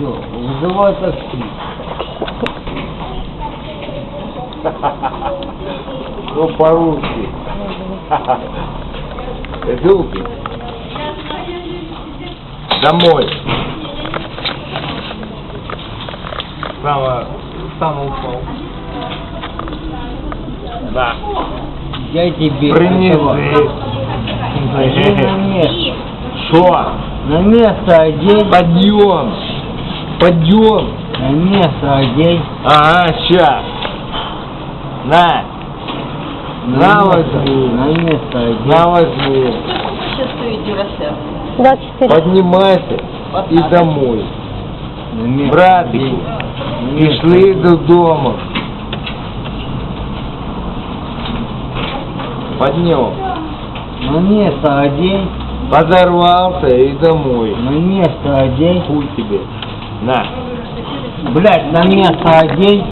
Все, вызывай такси. Ну, по-русски. Иду Домой. Сама, сам упал. Да. Я тебе Принеси. Одень на место. Что? На место одень. Подъем. Подъем. На место одень. Ага, ща. На. На возьми. На место одень. На возьми. Сейчас стоите Вася. 24. Поднимайся и домой. Место Братики, Пішли одень. додому. Поднял. На место одень. Подорвался и домой. На место одень. Хуй тебе. На. Блять, на место одень.